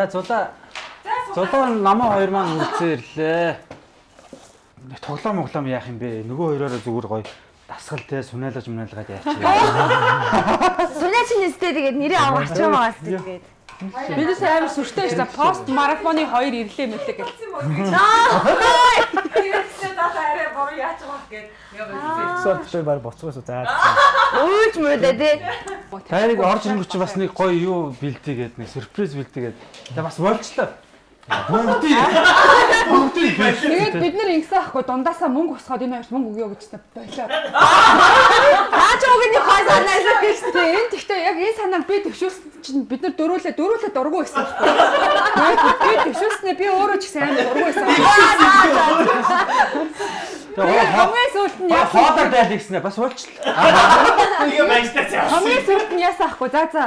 За зулаа. Зулаа намаа хоёр маань үлцээ ирлээ. Тоглоом моглоом яах юм бэ? Нөгөө хоёроо зүгээр гоё дасгал те сунаалгаж мунаалгаад яачих. Сунаа чинь нэстэй тэгээд нэрээ авах ч юм аа тэгээд. Бидээс амар сүртэй шүү дээ. Пост марафоны хоёр ирлээ мэлээ гэл. Тэрсээ дата арай буруу яаж байгаа гэд яваа. Сот баг боцгоос за. Өөч мөрөдөө тий. Тайрыг орж ирэнгүүт бас нэг гоё юу бэлтийгээд нэг сюрприз бэлтийгээд. Та бас болчлоо. Бүгдийг бүгдийг Тэгээд бид нар ингэсэн ахгүй дундаасаа мөнгө босгоод энэ хоёрт мөнгө өгөө гэжсэн болоо. Наач өгний хой санаасаа гэж. Тэгээ энэ тэгтээ яг энэ санааг би төвшүүлсэн чинь бид нар дөрүүлээ дөрүүлээ дургу байсан байхгүй. Тэгээд би төвшүүлснээ би өөрөө ч гэсэн амар дургу байсан. Тэгээд хамгийн сүүлд нь яасан хоолоор дайлаа гэснээр бас болчлоо. Тэгээ баяжтай цаа. хамгийн сүүлд нь яасан ахгүй. За за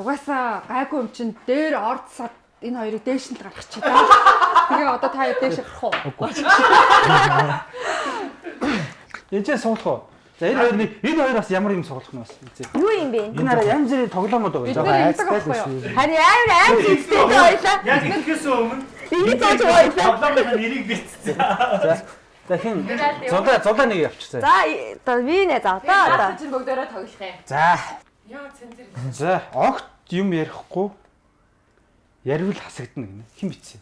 угаасаа гайгүй юм чинь дээр ордсаад энэ хоёрыг дээш нь гаргах чи. Тэгээ одоо та дээш гарах уу? Энд чинь суулах уу? За энэ хоёр нэг энэ хоёр бас ямар юм суулах нь бас үзье. Юу юм бэ? Энэ хараа янз бүрийн тоглоомод Бид байгаа. нар ингэдэг байхгүй юу? Харин амар амар зүгтэй байлаа. Яг ихэхээс өмнө Энийг зооч байлаа. тоглоомын нэрийг битцээ. Дахин зулаа зулаа нэг явчихсан. За одоо би нэ за одоо одоо. чинь бүгдээрээ тоглох юм. За. Яа цензэр. За огт юм ярихгүй яривал хасагдана гинэ. Хэн бичсэн?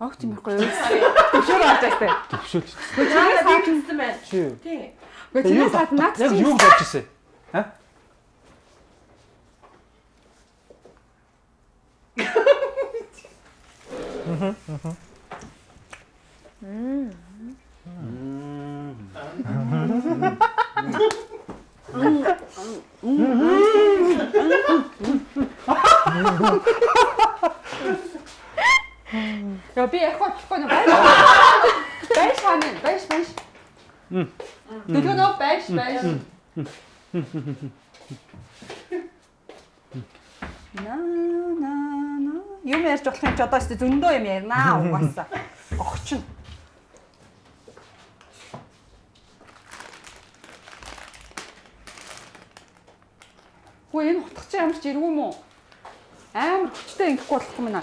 Огт юм байхгүй юу? Төвшөр орж байстай. Төвшөөл. Би гэсэн байна. Чи Тий. Гэхдээ чиний саад наац яг юу болж ирсэн? А? Яа би яг бодлохгүй нэ байж. Байж хаана? Байж байж. Дэлгөө нөө байж байж. На на на. Юм ярьж болох юм чи одоо ч зөндөө юм ярина угаасаа. Хөө энэ утгач ямар ч юм уу? Амар хүчтэй ингэхгүй болох юм байна.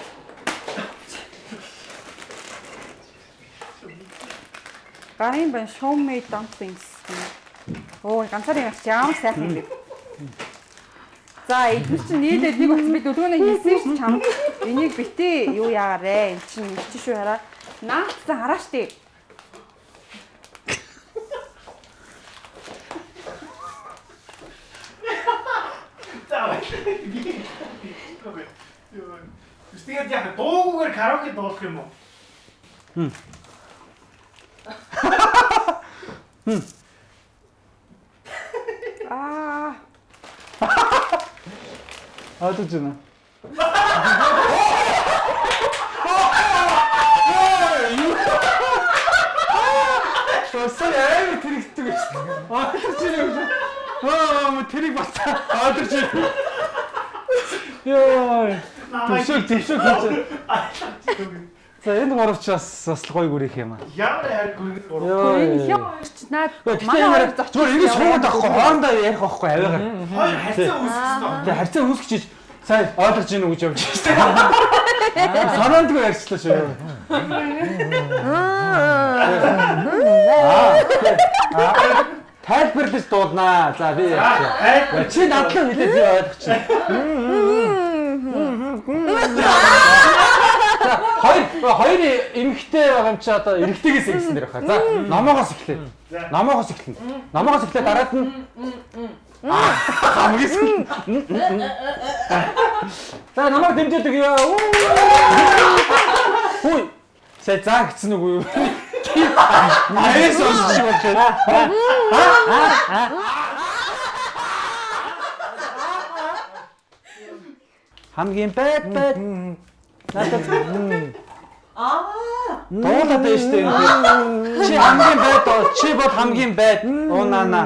Гарын бан me dumplings. Оо ганцаар юм чи ямар сайхан юм бэ? За эдгээр чинь нийлээд нэг болсон би дөлгөөний хийсэн шүү чам. Энийг битээ юу яарэ? Эн чинь чи шүү хараа. Наацсан хараа штий. Тэгээд яг дуугаар караоке дуулах юм уу? Аа Аадж байна. Тосон аим тэрэгтэй гэж. Аадж байна. Аа мо тэрэг бацаа. Аадж байна. Йоо. Төвшөөл төвшөөл хийж. За энэ гуравч бас бас гоё гүрэх юм аа. Ямар хайр гүргэж гурав. Энэ хямч наад Манай хоёр зүгээр ингэ суугаад авахгүй хоорондоо ярих байхгүй аваагаар. Хоёр харьцаа үүсгэсэн. Тэгээ харьцаа үүсгэж сайн ойлгож гинэ гэж явж байна. Санаандгүй ярьчлаа шүү. Аа. Тайлбарлаж дуулнаа. За би ярьчих. Чи надлаа хэлээд би ойлгочих. Хоёр хоёр эмэгтэй байгаа юм чи одоо эрэгтэйгээс ирсэн дэр баха. За номоогоос эхлэе. Номоогоос эхлэнэ. Номоогоос эхлэе дараад нь хамгийн сүүл. За намайг дэмжиж өгье. Хүй. Сая заа гэсэн үү? Аяас сонсч болж байна. Хамгийн бэд бэд. Надад Аа. дуулаад шүү дээ. Чи хамгийн байд оо, чи бол хамгийн байд. Уунана.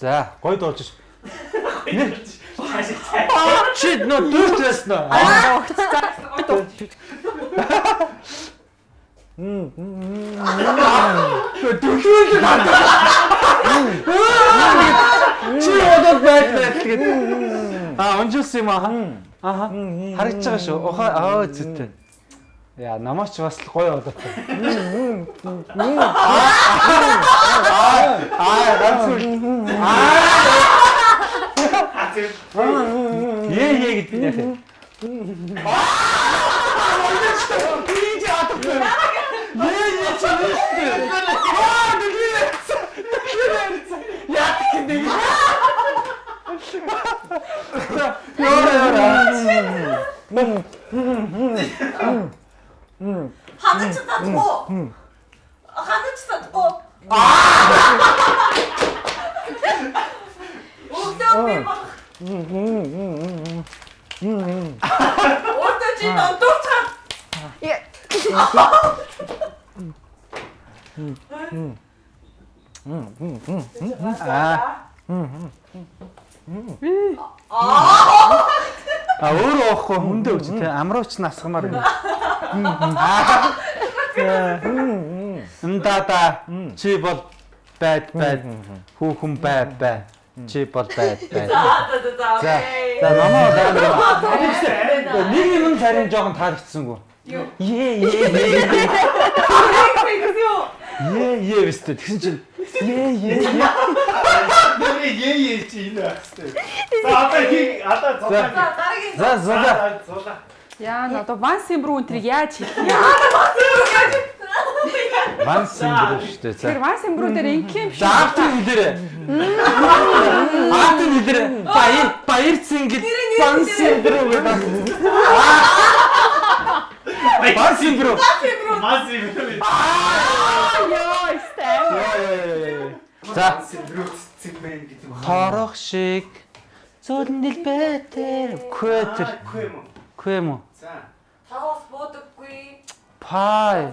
За, гой дуулж ш. Чи нөө дүүрч байсан уу? Дүүрч надад. Чи байд байд тэгээд Аа унжуулсан юм аа. Аха. Харагдаж байгаа шүү. Ухаа аа зүйтэй. Яа, намаач бас л гоё болоо. Аа, ганц үл. Ээ ээ гэдэг нь яах вэ? Ханаж чадахгүй. Ханаж чадахгүй. Өглөө би баг. Өөдөө чи нодорч хаа. Аа. А өөрөө уухгүй хүндээ өгч тэ амрууч насгамаар юм. Мдада чи бол байд байд хүүхэн бай бай чи бол байд байд. За за намаа даамаа. Нэг юм царин жоохон таалагдсангүй. Юу? Е е е е е вэстэ тэгсэн чинь е е е Нэрээ ээ ээ чи энэ байх хэрэгтэй. За одоо хий одоо дараагийн за зула Зодаа. Яа н одоо Ван Симбрүү энтрийг яаж хийх юм? ван сингэр штэ за. Тэр Ван Симбрүү дээр инким биш. За автын хэлээрэ. Автын хэлээрэ. Баяр баяр цингэл ван сингэр гэдэг. Ван сингэр. Мас юм. Йоо, стай. За. Торох шиг. Зүрдэл бэтэр квэтэр квэм үү За. Тавс бодоггүй. пай.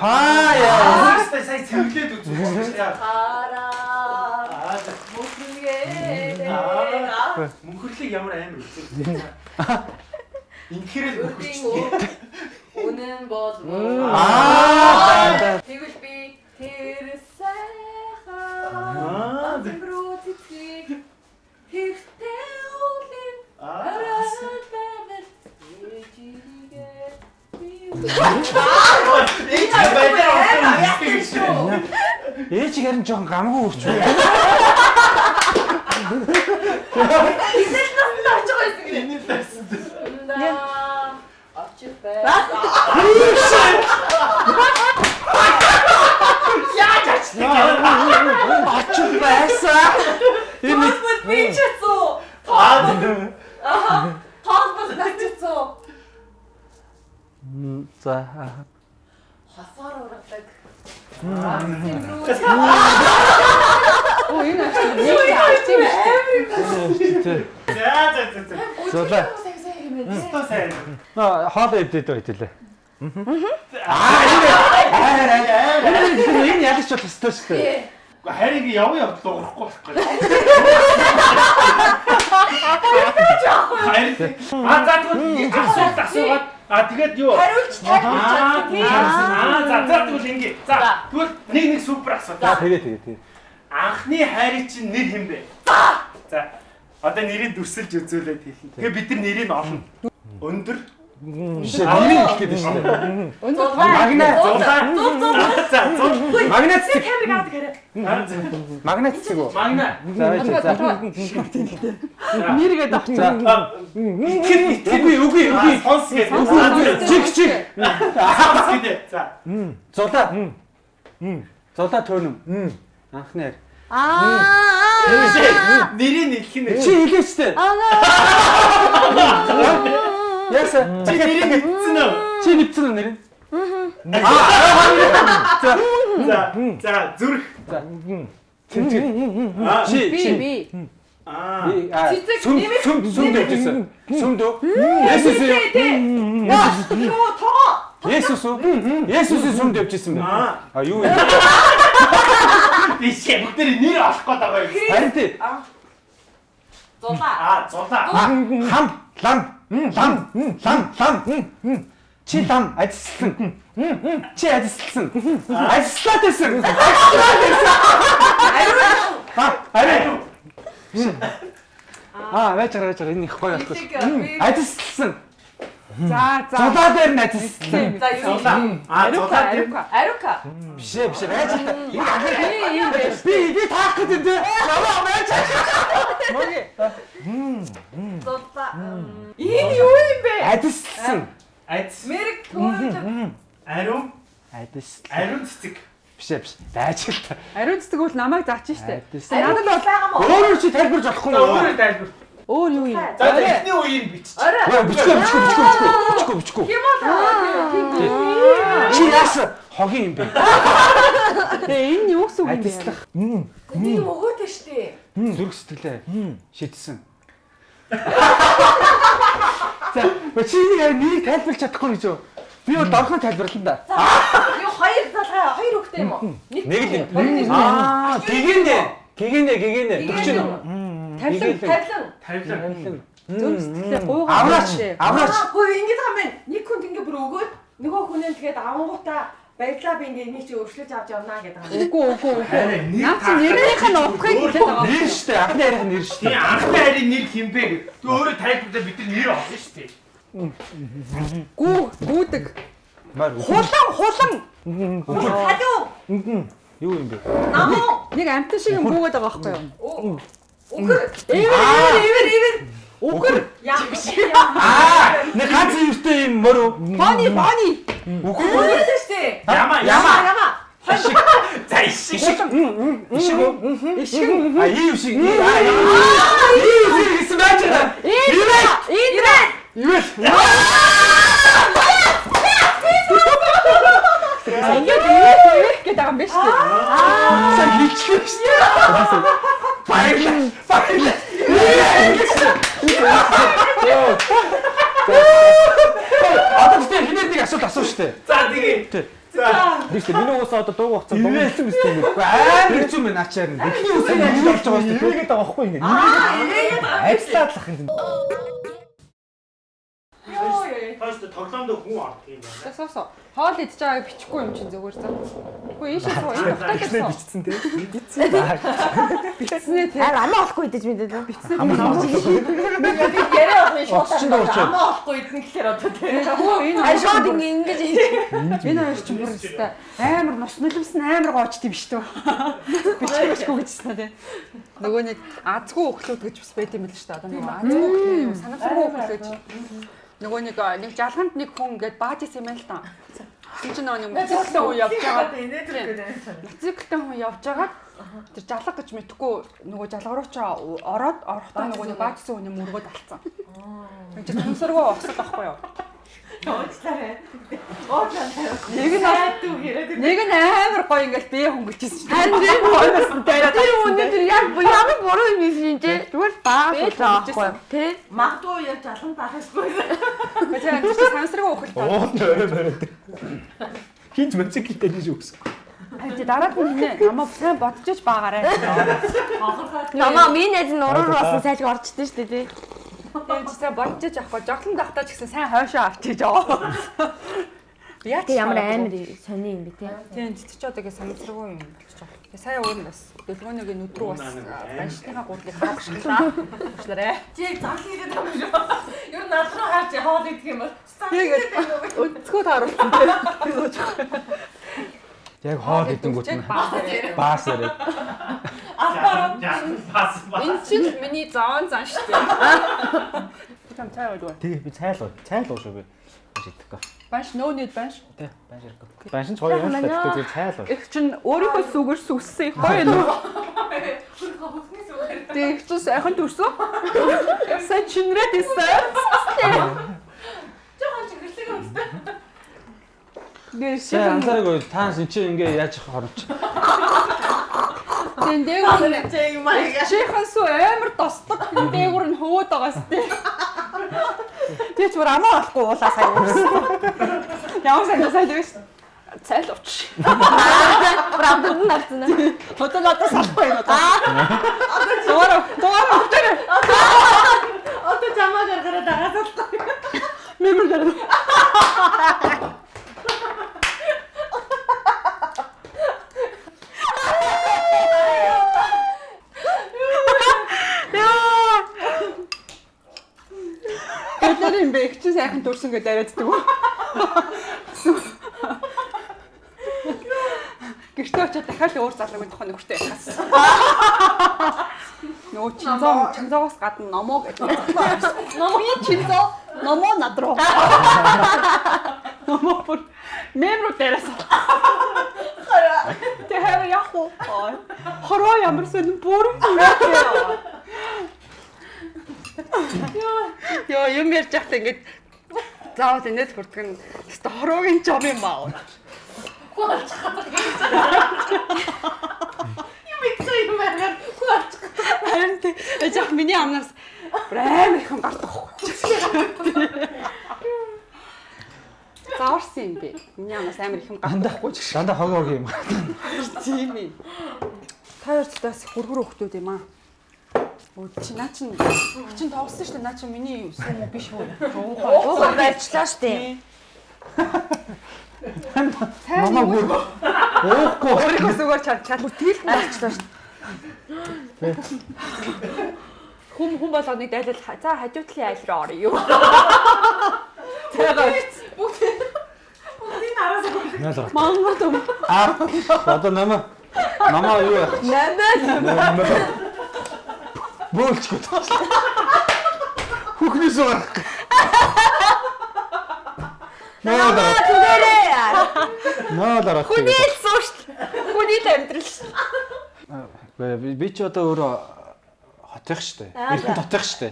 Пай. Өөрөөсөө сая цэвэрлээд үзүүлсэн. Хараа. Аа Мөхргээ. мөнхөрлөг ямар амар. Инхэрэл Өдгийн мөнхөрч. үнэн бол аа Тэгвэл би тэр Аа, тэмрүү цэцэг хэрэгтэй үлэн Аа. ээжигээ би Ээ чи баялаа шүү. ээж харин жоохон гамгүй үү Итэл нас тааж байгаа юм. Энэ тасд. Наа. Ачи бай. очих байсан энэ Тоос би чацуу. Аа. Аха. Тоос бас начцуу. за Хасаар ургадаг. Оо энэ ачаа нэг ачаа биш. За за за за. зулаа Стоо сайн. Нөө хоол эвдээд байтлаа аа энэ энэ яг ч тустай шүү дээ Уу харин ингэ яваа явд дуурахгүй. Харин аа за тэгвэл асуулт асуугаад аа тэгээд юу Хариулж Аа чадчих. аа за за тэгвэл ингэ. За тэгвэл нэг нэг супер асуулт. за тэгээ тэгээ тэгээ Анхны хайрын чинь нэр хэм бэ? За. За. Одоо нэрийг дүрсэлж үзүүлээд хэлнэ. Тэгээ бид нар нэрийг олно. Өндөр. Биш нэрийг хэлгээд байна шүү дээ. Магнат. Зулаа. Зул зул. За, зул. магнат цэг. Камерыг аваад гэрээ. магнат цэг. Үү Магнат. за. Байж за. Нэргээд авч. за Итгэл итгэл. үгүй үгүй. Үгүй. Сонс гэж. чиг чиг. Сонс гэдэг. За. зулаа зулаа төөнөм анхны хайр Аа. Нэрийг хэлэх нь. чи хэлээч тээ яса Чи нэрийг хэлсэн үү? чи нэвцэн үү нэр За. За, зүрх. тэнцэг Аа. чи чи. би. Аа. сүм нэмэх- сүм сүм дэвжсэн сүм дөө Есүс Юу тоо. Есүс үү? Есүс сүм дэвжсэн бэ? Аа. юу юм Би чи бүгдээр нэр олох гээд байгаа юм. харин тий. Зулаа. Аа, зулаа. хам лам лам лам лам. чи лам ажилласан чи ажилласан ажиллаад байсан. А ари Аа, байж байгаа, байж байгаа. Энэ их гоё болох. Ажилласан. За за. Зулаа дээр ажилласан. За юу? Аа Арука зулаа арука. Арука. Биш ээ, биш ээ. Би юм биш. Би би таах гэдэг дээ. Намаа байж. Моги. Зулаа. Энэ юу юм бэ? Ажилласан. Айц. Мэрэг төөрөж Ариун. Ажилласан. Ариун цэцэг. Биш ээ, биш. Байж л та. Ариун цэцэг бол намайг заач штэ. Надад бол байгаа мó. Өөрөө чи тайлбарж болохгүй өөрөө тайлбар. Өөр юу юм? За эхний үеийг бич. Орой. Яа, бичгүй, бичгүй, бичгүй, бичгүй, бичгүй, бичгүй. Ким бол Чи яасан? Хогийн юм бэ? Тэгээ энэ юу гэсэн үг юм бэ? Юм өгөөтэй штэ. Зүрх сэтгэлээ шийдсэн. За, чи нэг тайлбарлаж чадахгүй гэж юу? Би бол дорхон тайлбарлаа да. Юу хоёр залгаа хоёр хөхтэй юм уу? Нэг л юм. Аа, гэгэндэ. Гэгэндэ, гэгэндэ. Төгч нь. Тавлан Тавлан. Тавилан. зүрх сэтгэлээ гуйгаа. Авраач, авраач. Аа, хөө ингэж байгаа юм байна. Нэг хүнд ингэ бүр өгөөд нөгөө хүнээ тэгээд авангуудаа баярлаа би ингэ энийг чи өршлөж авч явнаа гэдэг юм. Үгүй үгүй үгүй. Наад чи нэрнийх нь утгыг хэлээд байгаа. Нэр штэ, анхны ярих нэр штэ. Тийм анхны харийн нэр хинбэ гэ. Тэг өөрөө тайлбарлаа бид нар нэр шүү дээ. Гүү гүүдэг. Хулан хулан. Халуу. юу юм бэ? Намуу. Нэг амтан шиг юм гүүгээд байгаа байхгүй юу? Өгөр. Эвэр эвэр эвэр. Үгэр. Яа. Аа, нэг ганц юустай юм мөрөө. Бони бони. Үгүй. Өгөр штэ. Яма Яма яма. За ишиг. Ишиг? Ишиг. А ийм шиг. Аа, ийм шиг гэсэн байж байгаа. Эвэр. Юу вэ? Ингээд эвэр гэдэг юм биш үү? Сайн хийчихлээ штэ. Баярлаа. Баярлаа. Одоо тийм хинээд нэг асуулт асуу штэ. За тэгээ. За ч миний уусаа одоо дууг Юу вэ? дууссан биз дээ. Амар хэцүү мэн ачаар нь. Эхний үсэг ажил орж байгаа штэ. Ирээгээд байгаа байхгүй ингэ. Ажиллаад лах юм. Хойш тоглоомд хүн ордог юм байна. Соо соо. Хоол идж байгааг бичихгүй юм чинь зүгээр заа. Үгүй ийшээ суу. Энэ утгатай бичсэн те. Бичснээ тий. Аа амаа олохгүй идэж мэдээд үү? Яриа авах шүү. Очсон дөө очоо. Амаа олохгүй идэх гэхээр одоо тийм. Энэ Аа шууд ингэ ингэж энэ хоёр ч бүр өстэй амар нус нулимсан амар гоочт юм шүү дээ. Бичихгүй гэжсэн тий. Нөгөө нэг азгүй өхлүүд гэж бас байт юм л шүү. Одоо нөгөө азгүй өхлөө юм санамсаргүй өхлөө гэж. Нөгөө нэг нэг жалганд нэг хүн ингээд баажс юм байна л та. Тэр чинь нөгөө нэг мотоциклтэй хүн явж байгаа. Мотоциклтэй хүн явж байгаад тэр жалга гэж мэдхгүй нөгөө жалга руу ч ороод орохдоо нөгөө нэг баажсан хүний мөргөд алдсан. Энд чинь санамсаргүй осол байхгүй юу? Уучлаарай. Уучлаарай. Нэг нь Хайдуу гэрээд Нэг нь амар гоё ингээл бие хөнгөлжсэн чинь. Харин тэр гоёсэн дайраад. тэр өнөөдөр яг ямар буруу юм юм чи зүгээр баа байхгүй тий магадгүй яг жалхан таахсгүй. Тэгэхээр тэр чинь сансраг өхөл таа. Ууд орой бариад. Хинч мотоциклтэй диж өгсөн. Харин дараад нь нэ намаа сайн бодчихж байгаарэ. намаа минь нь уруур болсон сайжг орчдөө шүү дээ тий Тэр чи сайн бодчихж авахгүй жоглон тахтаа ч гэсэн сайн хойшоо авчиж байгаа. Яа Тэг ямар амар сони юм бэ тий Тийм чи ч одоогийн сансраггүй юм болчих жоо. Тэгээ сая өөр нь бас дэлгөөнийг нүдрүү бас баншныхаа гурлыг хаагшлаа. Уучлаарай. Чи зал хийгээд байгаа юм шүү. Ер нь над руу харж хоол идэх юм бол. Тэгээд өцгөө тааруулсан тийм. Яг хоол идэнгүүт нь Баас. баас яриад. Албаар. Бас бас. Энэ чинь миний зоон зан шүү дээ. Там цай уу. Тэгээ би цайл уу. Цайл уу шүү би. Маш идэхгүй. Банш нөө нийт банш. Тэ банш ирэхгүй. Банш нь гоё юм шүү дээ. Тэгээ цайл уу. Их чинь өөрийнхөө сүгэр нөө. Хөхнээс үгээр. Тэг их чинь сайхан төрсөн. Сая чинрээд исэн. Жохон чиглэлтэй үнтэй. Гэр Сая шиг. анзаараагүй таанс эн чи ингээ яаж хоромч. Тэн дээгүүр Чи юм аа. чихэн сүү амар тосдог. Тэн дээгүүр нь хөвөөд байгаа сте. Тэг ч бүр амаа болохгүй уулаа сая үрсэн. Ямар сайн сайн дэгш. Цайл уч. правда нь нарцна Одоо надад салахгүй юм одоо. Дугаар дугаар өгтөр. Одоо чамаа гаргараа дагаасаа. Мэмэр дээр. Юм бэ? Их чинь сайхан төрсөн гэдээ яриаддаг уу? Гэртээ очиад дахиад л өөр залуугийн тухайн нөхөртэй яхаас. Нөө чинзоо чинзоогоос гадна номоо гэдэг. Номоо чинзоо номоо над руу. Номоо бүр мемро дээрээс. Тэ хэвээ яах вэ? Хороо ямар сонин бүр юм бэ? Йоо юм ярьж байхдаа ингэж заавал инээд хүрдэг нь өстой хороогийн жоб юм баа. Харин тэ яг миний амнаас амар их юм гардаг. Зааварсан юм бэ. Миний амнаас амар их юм гардаг байхгүй ч Дандаа хог хог юм. тийм ээ. Та хоёр цаас хөргөр хөхтүүд юм аа. Өө чи наа чин чин тоглосон шүү дээ. Наа чин миний сүм үү биш үү? Уухай барьчлаа штэ. Намаа бүр уухгүй. Өөрийнхөө зүгээр чад чад бүр тэгэл Барьчлаа штэ. хүм хүм болгоныг дайлал за хажуутлын айл руу орё юу. Тэгээ Найл орох. мангад юм. Аа одоо намаа намаа юу яах? Намаа. Бөөлчгөө. Хүүхнээс гарах. Наа. Түгээрээ. Наа даа. Хүний л сууш. Хүний л амьдрал. Би би ч одоо өөрөө хотих штэ. Эрдэнэ хотих штэ.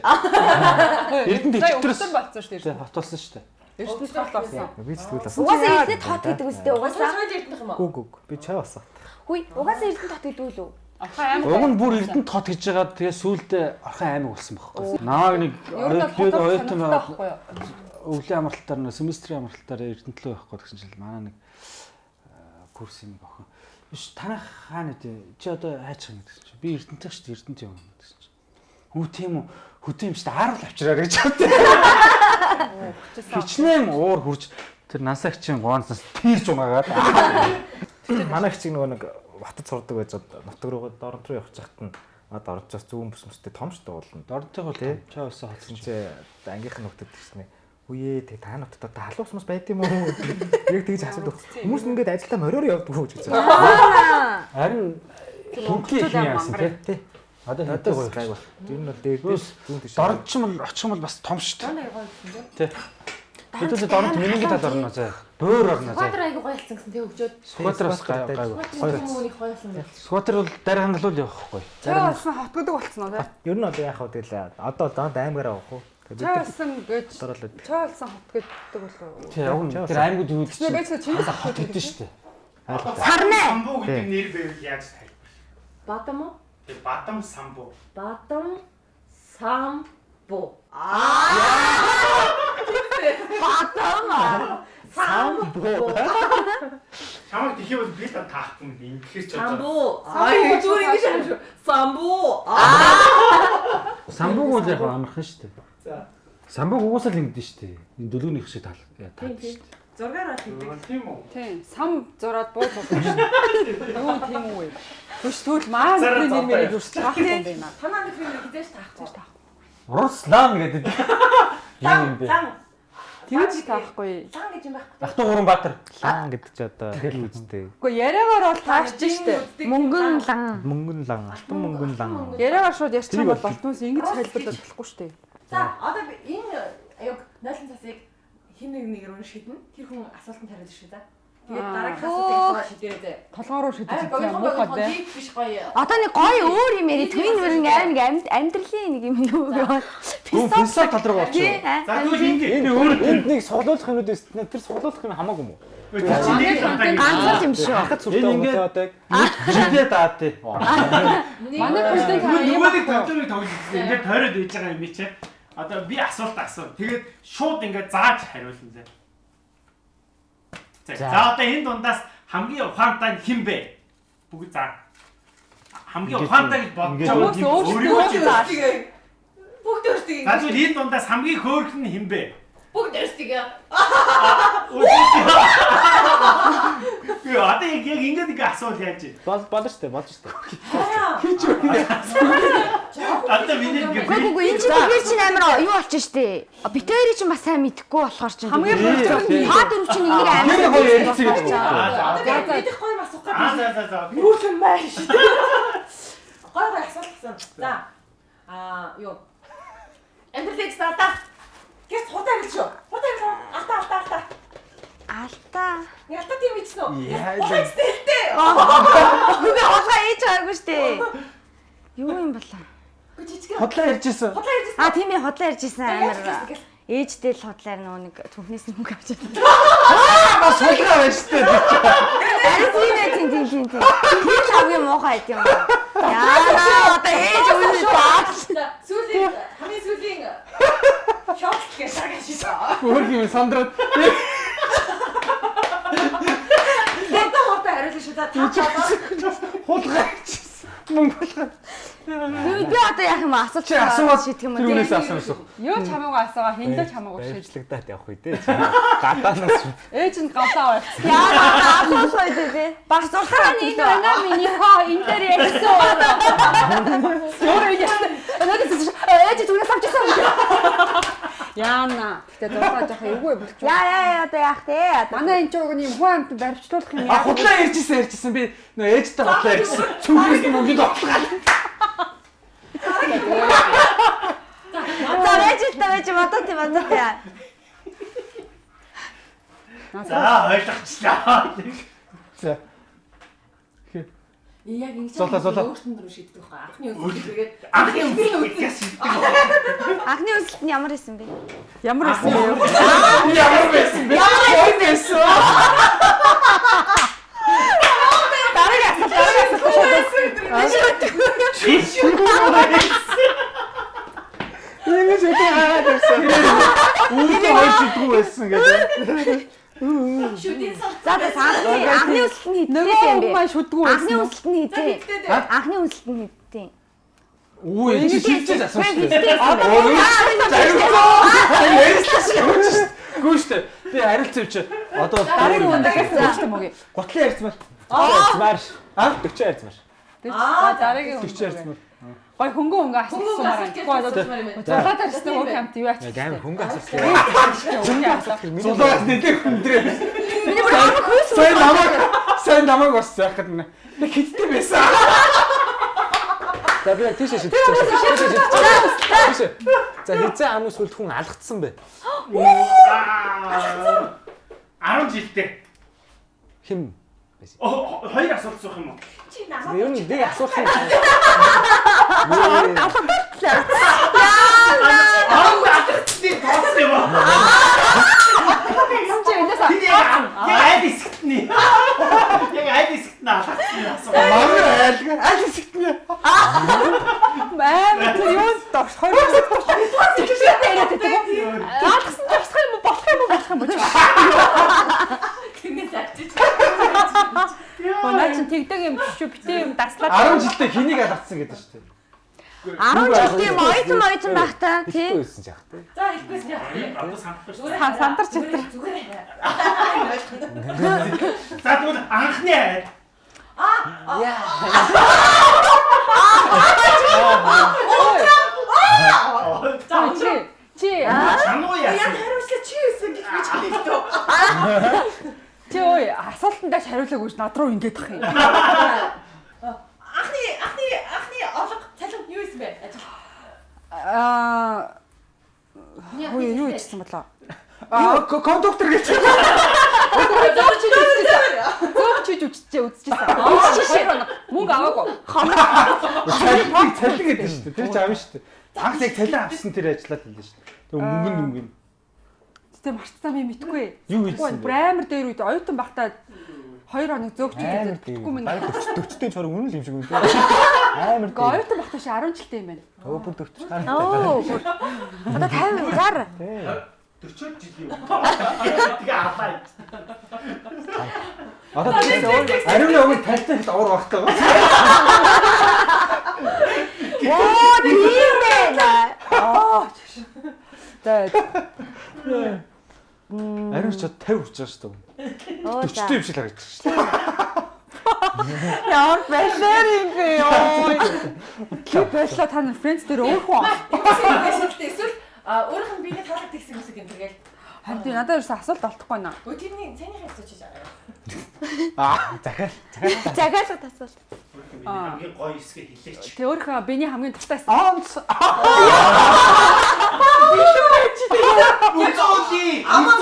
Эрдэнэ өвсөн болсон дээ. Хот болсон штэ. Эрдэнэс толоосон. Би зүгэл бас. Угаасаа эрдэнэт хот гэдэг үстэй угаасаа. Сойд ирдэх юм аа. Гүг гүг. Би чай басаа. Хүй, угаасаа эрдэнэт хот гэдэг үү? Амар. Уг нь бүр эрдэнэ хот гэж байгаа тэгээ сүулдэ орхон аймаг болсон байхгүй. Намааг нэг оюутан байхгүй өвлийн амралтаар нэг семестрийн амралтаар эрдэнэт лөө явахгүй гэсэн чинь манай нэг э, курс юм охин. Биш танах хаана үү? Чи одоо хайчих юм гэсэн чинь. Би эрдэнэтэй шүү дээ эрдэнэт юм гэсэн чинь. Хүү тийм үү? Хөтөн юм шүү дээ. Ааруул авчираа гэж бодсон. Хичнээн уур хурж тэр насагчийн гоонцоос тийрж унаагаад. Манай их чинь нөгөө нэг батад сурдаг байж нутаг руу дорнт руу явах чахт нь ад орж бас зүүн бүс мөстэй том шүү дээ уулна. Дордтой бол чаа хоцсон Чинь чи ангийнх нь нөхдөд гэснэ. Үе тэг та нутад одоо халуус мус байд юм уу? Яг тэгж асуудаг. Хүмүүс нь ингээд ажилдаа мориор явдаг гэж. Аа. Харин хинки их яасан тий. Одоо Одоо гоё. гайг ба. Тэр нь бол дээд зүүн тийш. Дордч юм бол очих юм бол бас том дээ. Тий. Хэдүүлээ дорд миний тал орно заа. Бөөр орно заа. Квадр айгу гойлцсан гэсэн тэг өгчөөд. Скватер бас гай гай. Хоёр хүмүүнийг гойлсон гэж. Скватер бол дараахан л үл явахгүй. Чаа болсон хот гэдэг болцсон уу те? Ер нь одоо яах вэ гэлээ. Одоо данд аймагаараа авах уу? Тэг бид Чаа нар болсон гэж дөрөлөд. чаа болсон хот гэдэг болов. Тий, яг нь тэр аймагуд юу гэдэг байж чингис чинь хот гэдэг шүү дээ. Сарнаа. Самбуу гэдэг нэр байвал яаж тайлбар? Бадам уу? Тэг бадам самбуу. Бадам самбу. Чамайг тэхий бол би та таахгүй юм. Тэгэхээр ч одоо Самбу. Аа зүгээр ингэж юм шүү. Самбу. Самбууг бол яг амархан шүү дээ. За. Самбууг угаасаа л ингэдэж шүү дээ. Энэ дөлөвнийх шиг тал таад шүү дээ. Зургаар хийдэг. тийм үү? Тийм, сам зураад бууз болсон шүү. Юу тийм үү? Түш тэгвэл маа Зараа нэр зовтой. мэрийг зүрх таах юм байна. Танаа нэг юм хизээш таахгүй. Руслан гэдэг. Юу юм бэ? Тэгж таахгүй. Лан гэж юм байхгүй. Ахтуу гурван баатар. лан гэдэг чи одоо хэл үзтэй. Гэхдээ яриагаар бол таарч штэ. Мөнгөн лан. Мөнгөн лан, алтан мөнгөн лан. Яриагаар шууд ярьчих юм бол болтноос ингэж хэлбэлдэж болохгүй штэ. За одоо энэ яг 0 цасыг хин нэг нэгээр унш шиднэ. Тэр хүн асуултанд хариулж шүү да. Тэгээд Аа. дараагийн асуултыг шийдэрээ зэ. Толгоо руу шидэж Аа байгаа гоё муухай гоё. Одоо нэг гоё өөр юм яри твин өөр нэг аим нэг амьд- амьдралын нэг юм юу. Гүн философи тал руу аа, За тэгвэл ингэ. Энэ өөр энд нэг суглуулах юм уу дээ. Тэр суглуулах юм хамаагүй юм уу? Нэг Ганцхан юм шүү. Хахад сүртэй Энэ хүмүүс ингээд- одоо Жилээ даад тий. Манай бүлдээ та юм Нөгөөний тоглоомыг тоглож ирсэн. Ингээд тойроод байж байгаа юм чи. Одоо би асуулт асуу. Тэгээд шууд ингээд зааж хариулна зэ. За одоо энэ дундаас хамгийн ухаантай хэн бэ? Бүгд заа. Хамгийн ухаантай гэж бодож байгаа зааш. Бүгд өөрсдөө За тэгвэл энэ дундаас хамгийн хөөрхөн нь хэн бэ? бүгд өөрсдөө Гүй одоо яг яг ингэж ингээ асуул яаж вэ? Бол болно штэ, болж штэ. Одоо миний ингээ Үгүй үгүй энэ чинь тэгэхээр чинь амар юу болчих штэ. Битээр чинь бас сайн мэдхгүй болохоор чинь. Хамгийн гол тий. Та дөрөв чинь энийг амар Тэр гоё ярилцгийг гэж байна. Аа Одоо мэдэх гоё асуух за гэдэг. за за. Нүүрхэн байж. Гоё гоё асуулт гэсэн. За. Аа юу? Амьдралыг стартаа. Гэс худаа гэж шүү. Худаа гэж. Алта алта алта. Алдаа. Ялта тийм бичсэн үү? Яа, Худаа стилтэй. Үгүй хулгай ээж байгаагүй штэ. Юу юм болоо? Гү жижиг. Хотлоо ярьжсэн. Худлаа ярьж А тийм ээ худлаа ярьжсэн амар. Гэл. Ээжтэй л худлаар нөгөө нэг түүхнээс нь мөнгө авч чадсан. Бас сулгаа байж тээ. Арай тийм ээ тийм тийм тийм. Тэр л хамгийн муухай байт юм аа. Яа одоо ээж үнэ баач. Сүүлийн хамгийн сүүлийн шок гэж шагашаа. Өөр юм сандраад. Хурдан хурдан хариулж шүү. За та Хулгай ярьжсэн. Мөнгө болгоо. Би одоо яах юм асууч Чи асуугаад шийдэх юм уу? үнээс асуусан. Юу ч хамаагүй асуугаа хиндэж хамаагүй шийд. Баярчлагдаад явах үе дээ. Гадаанаас Ээж нь гавлаа байх. Яа асуусаа дээ. Баг зурхаа Энэ байна миний хоо энэ дээр ярьсан. Өөр яасан. Надад ээж түнээс авчихсан. Яана. Гэтэ дуртай жоох эвгүй болчих. Яа яа яа одоо яах те? Манай энэ жоо нэг хүн амт баримтлуулах юм А яа. худлаа ярьжсэн ярьжсэн би нөө ээжтэй худлаа ярьжсэн. Цүнхээс нь мөнгөд отлоо. за байж та байж модоо тийм модоо тийм. За ойлгочлаа. За. Яг ингэ Зулаа, зулаа. өөртөө рүү шийдэх байхгүй. Анхны үйл тэгээд Анхны үгээс шийддэг. Анхны үзэлт нь ямар исэн бэ? Ямар байсан бэ? Ямар байсан бэ? Ямар байсан? Дараагийн асуулт дараагийн асуулт. Ингэж их хаагаад ирсэн. Үүдээ хоёр шийдгүү байсан гэдэг. Шүдийн сан. За за анхны анхны үзэлт нь Нөгөө хэдтэй юм бэ? маань шүдгүү Анхны байсан. үзэлт нь хэдтэй? Анхны үзэлт нь хэдтэй? Үгүй энэ чи шийдчихэж асуусан шүү дээ. Хэдтэй юм бэ? Гүү штэ. Би харилцав чи. Одоо Дараагийн хүн дагаас ярьсан мөг. готлын ярьцмаар. Ярьцмаар. Аа? 40 ярьцмаар. За дараагийн хүн. Тэгч ярьцмаар. Гой хөнгөн Хөнгөн асуулт асуумаар юм байна. зулаад ярьсан үг хамт юу ач. Амар хөнгө асуулт. Хөнгө асуу. Зулаад нэлээ хүндрээ. Миний бүр амар хөөс Сайн намайг сайн намайг бас яхад нэ. Би хиттэй байсан. За би яг тийшээ шийдчихсэн. Тийшээ. За хизээ амын сүлд хүн алгацсан бэ. 10 жилдээ. Хим. Оо хоёр асуулт суух юм уу? Чи намайг ер нь нэг асуулт юм. Аа атгацны тооцсон юм уу? Чи энэс Би яг яг аль хэсэгт нь. Яг аль хэсэгт нь алгацны асуулт. Манай айлга аль хэсэгтнэ. амар тэр юу догш хоёр тэгшээ яриад байдаг. Аалгсан тасах юм болох юм болох юм бож. тэгнэ зарчиж. Наа чи тэгдэг юм биш үү? Битээ юм даслаад. 10 алгацсан гэдэг шүү дээ. 10 жил тийм ойтон ойтон байхтаа тий. байсан ч яах вэ? За хэлбэс яа. Одоо санахгүй шүү. Зүгээр сандарч зүгээр зүгээр. За тэгвэл анхны айл. За Чи чи Чануу яг яасан. хариулсаа чи юусэн гэж би хэлдэг. чи ой асуултандаа хариулаагүй ш над руу ингэж ах юм. Анхны анхны анхны орлого цалин юу исэн бэ? Ажил. Аа Ой юу ичсэн болоо. Аа кондуктор гэж. Зөөгч үжижсэн. Зөөгч үжижсэн үзчихсэн. Үжижсэн. Мөнгө аваагүй. Цалин цалин гэдэг шүү дээ. Тэр ч аав шүү дээ. Анх яг цалин авсан тэр ажиллаад хэлсэн шүү дээ. Тэг мөнгө нь мөнгө. Тэ марцсан би мэдгүй. Юу Бүр бэ? амар дээр үед оюутан багтаа 2 хоног зөөгч тийм. Тэгэхгүй минь. Баг 40-тэй чор үнэн л юм шиг үнэ. Амар Гэ оюутан багтаа ши 10 жилтэй юм байна. Өө бүр 40 гараад. Оо. Одоо 50 60. 40 жил юм. Тэгээ аваа. Одоо ариун өгөө тальтай хэд уур багтаа. Оо тийм байна. За Ариун ч 50 хүрч байгаа шүү дээ. Оо за. Өчтөө юм шиг харагдаж шүү. Ямар балер юм бэ. Чи баярлаа та нар фрэндс дээр өөрөө Эсвэл өөрийнх нь биений таалаг тэгсэн юмсэг юм тэгэл. Харин тий надад ерөөсө асуулт олдохгүй наа. Өө тэрний цайны хайц чиж байгаа. Аа захиал. Загаалга тасвал. хамгийн гоё хэсгээ хэлээч. Тэ өөрөө биний хамгийн дуртай Онц. Үзооли. Амаа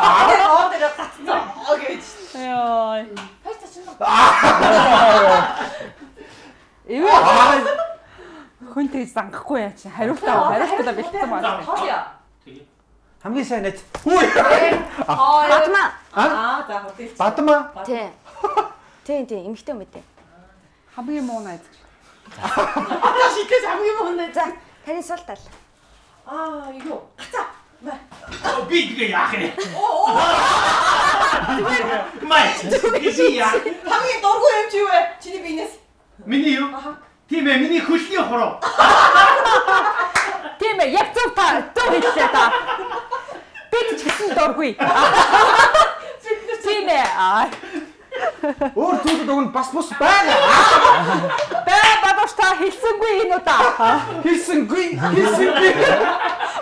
аа дээр гацсан. Окей. Яа. Хайц тачин. Эвээ. Хүн тэгж зангахгүй яа чи хариултаа хариултаа бэлдсэн байна. Хоолё. Хамгийн сайн найз. Хүү. Батма. Аа за хөтөлч. Бадма. Тий. Тий, тий, эмхтэй юм үү? Хамгийн муу найз. Аа шитгэж хамгийн мөн. За, таны сул тал. Аа юу. Гацаа. Би тэгээ яах юм? Оо. Май. Би яах? Хамгийн дургүй юм чи юу вэ? Чиний биенээс. Миний юу? Тийм ээ, миний хөлний хуруу. Тийм ээ, яг зөв та зөв хэллээ та. Бид ч гэсэн дургүй. Тийм ээ. Өөр зүйлүүд өгн бас бус байна. Баа бадууш та хэлсэнгүй энэ удаа. Хэлсэнгүй. Хэлсэнгүй.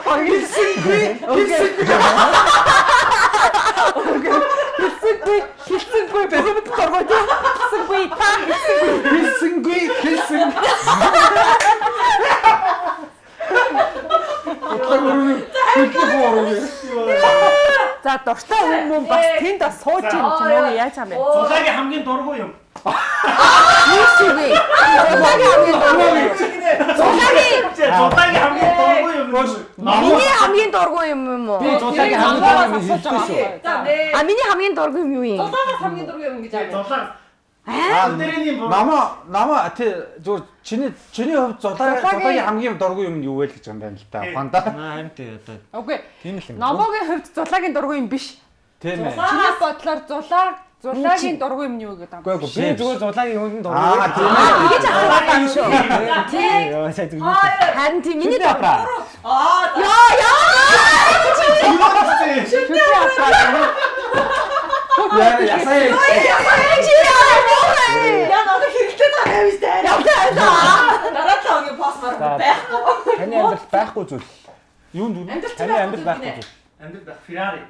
Хэлсэнгүй. Хэлсэнгүй. Хэлсэнгүй, хэлсэнгүй бүгд тийм. Хэлсэнгүй та хэлсэнгүй. Хэлсэнгүй. Хэлсэнгүй. За дуртай хүн мөн бас тэнд бас сууж юм ч юм уу яаж юм бэ? Зулагийн хамгийн дургүй юм. Юусгүй. Зулагийн хамгийн дургүй. Зулагийн Зулагийн хамгийн дургүй юм. миний хамгийн дургүй юм юм уу? Би зулагийн хамгийн дургүй юм. За. А миний хамгийн дургүй юм юу юм? Зулаагаас хамгийн дургүй юм гэж аа. Зулаг. Аа. Намаа намаа тий зүгээр чиний чиний хувьд зулаа зулагийн хамгийн дургүй юм нь юу вэ гэж юм байна л да. Ухаанда. Харин тий одоо Үгүй. тийм л юм. Номогийн хувьд зулагийн дургүй юм биш. Тийм ээ. Чиний бодлоор зулаа зулагийн дургүй юм нь юу гэдэг юм? Үгүй би зүгээр зулагийн хүнд дургүй. Аа тийм Аа, ээ. тэгэж ахаад юм шүү. Тий. Яа сая зүг. Хоолё. Харин тийм миний дургүй. Аа. Яа, яа. Шүтээ аваад. Яа ясаа. Чи яа. Яа надад хэрэгтэй байгаа юм шүү дээ. Явтаа. Дараа За. марк байхгүй. Таны амьдрал байхгүй зүйл. Юунд? Амьдрал Таны амьдрал байхгүй зүйл. Амьд байх Феррари.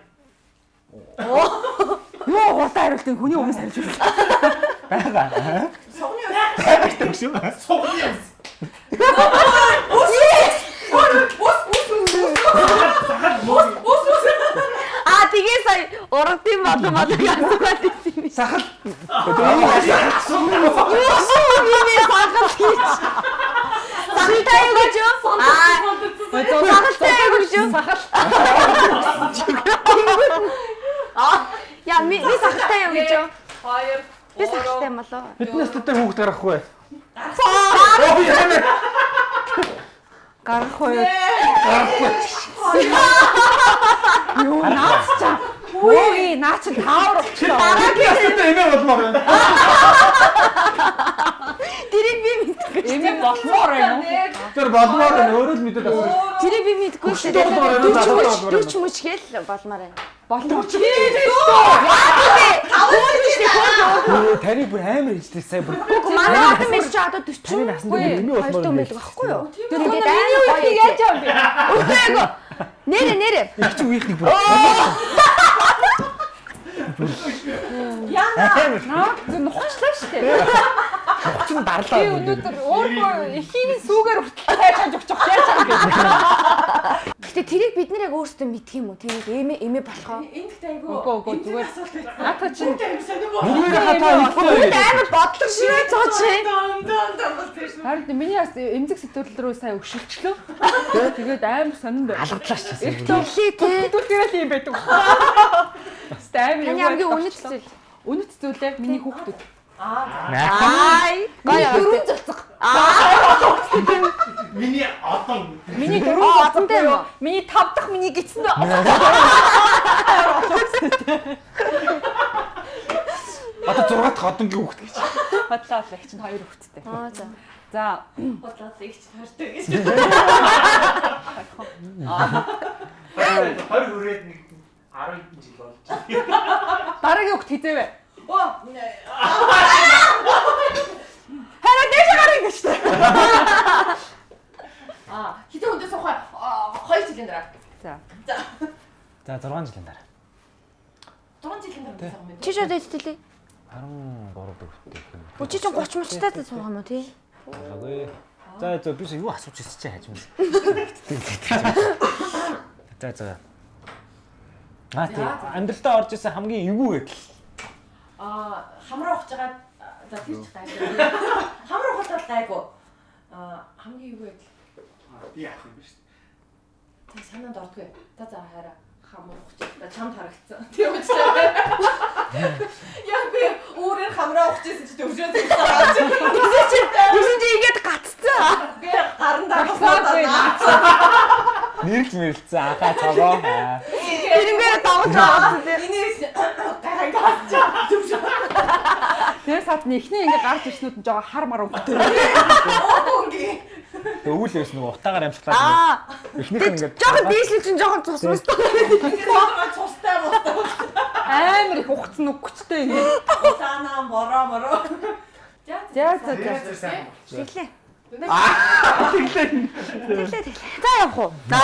Юу уртаа хариултын хүний өмнөөс хариулж байна. Бага. Согны байх. Тэгшүү. Согны юм. Аа, тэгээ сая урдын бодон бодог асуугаад ирсэн юм. Сахал. Юу шүү миний сахал хийж. Сахалтай юу гэж юу? Аа, сахалтай юу гэж юу? Сахал. Аа, яа ми ми сахалтай юу гэж юу? Хоёр. Би сахалтай юм болоо. Фитнес дээр хүүхд гарахгүй бай. Гарах уу? Юу наач чам. Өөе наач таавар болчихлоо. Дараагийн асуултаа эмээ болмоор байна. Тэрийг би мэдгүй. Эмээ болмоор юм уу? Тэр болмоор байна. Өөрөө л мэдээд асууж. Тэрийг би мэдгүй шүү Хөштэй болмоор байна, дээ. надад болмоор байна. Болмоор байна. Болмоор чи. Таны бүр амар ижтэй сая бүр. Гүг манай хатан биш чи одоо 40. Таны насанд бүр эмээ болмоор байдаг байхгүй юу? Тэр миний үеийг яаж юм бэ? Үгүй эго. Нэрэ нэрэ. Чи үеийнхний бүр. Яна. Наа зөв нухачлаа шүү дээ. Чин Би дарлаа. өнөөдөр өөрөө эхийн сүүгээр хүртэл хайж өгчих яаж юм бэ? Гэтэ тэрийг бид нэр яг өөрсдөө мэдх юм уу? Тэрийг эмээ эмээ болохоо. Энд ихтэй айгу. Үгүй үгүй зүгээр. Наата чинь Нүгээр хатаа ихгүй. Амар бодлого шивээ цооч. Харин миний бас эмзэг сэтгүүл рүү сая өшөлчлөө. Тэгээд амар сонирн байна. Алгадлаа ч гэсэн. Тэглээ те. Сэтгүүлгээрээ л юм байдаг. Стайм Таны хамгийн үнэт зүйл. үнэт зүйлээ миний хүүхдүүд. Ай. Гая дөрөв цоцох. Миний одоо Миний Аа, дөрөв одонтой юм? Миний тав дахь миний гисэнд Одоо 6 дахь одонгийн хүүхд гэж. бодлоо л их чинь хоёр хүүхэдтэй. Аа за. За Бодлоод их ч хартай гэж. хоёр хүрээд нэг 10 хэдэн жил болж. Дараагийн хөхт хизээвэ. Оо. Хараа дээш гарах гэж та. Аа, хитэн хүндээ суух 2 жилийн дараа. За. За. За 6 жилийн дараа. 6 жилийн дараа суух юм. Чи шууд эдэлээ. 13 дөрөвтэй юм. Үгүй чи чинь 30 мөчтэй суух юм уу тий? Болоогүй. За за би юу асууж ирсэн чи хажимс. За за. Аа тий амьдралтаа орж исэн хамгийн эвгүй гэдэл. Аа, хамраа ухаж байгаа за тэр ч гайгүй. Хамраа ухаад гайгүй. Аа, хамгийн юу вэ? Би яах юм бэ шүү Тэг санаанд ордгүй. За за хараа хамраа ухаж. За чамд харагдсан. Тийм үстэй. Яг би өөрөөр хамраа ухажсэн чи төвшөөс ирсэн. Гэсэн чи игээд гаццсан. Би гарандаа басаад. Нэрж мэрэлцэн анхаа цогоо. Тэрнгээр давж байгаа. Инээс гарангаас төвшөө. Тэр сад нэхний ингээ гарч ирснүүд нь жоо хар мар өнгөтэй. Өөгийн. Өвөл өс нэг утаагаар амжиглаад. Аа. Эхнийх нь ингээд Жохон дийшл чинь жохон цус. Ингээд цустай мостой. Амар их ухцсан үгчтэй ингээ. Санаа бороо бороо. За За за за. Аа тэглээ. Тэглээ тэглээ. За явах уу? За.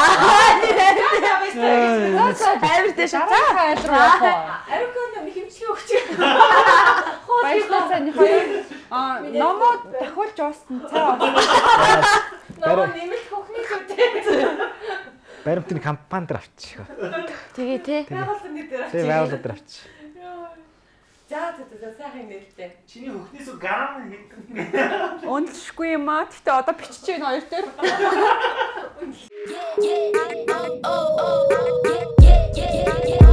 За Амар дэш. За. Хайр руу явах уу? Арикон хэмжлэг өгч. Баярлалаа хоёр. Аа номоо дахиулж уусан цаа. Нөгөө нэмэлт хөхний зүйтэй. Баримтны компани дээр авчих. Тэгээ тий. Байгууллагын дээр. Тэгээ байгууллага дээр авчих. За за за сайхан нээлттэй. Чиний хөхнөөс гам гэдэг. Уншгүй юм аа. Гэтэ одоо бичиж байна хоёр төр. Yeah yeah oh, oh oh oh yeah yeah yeah yeah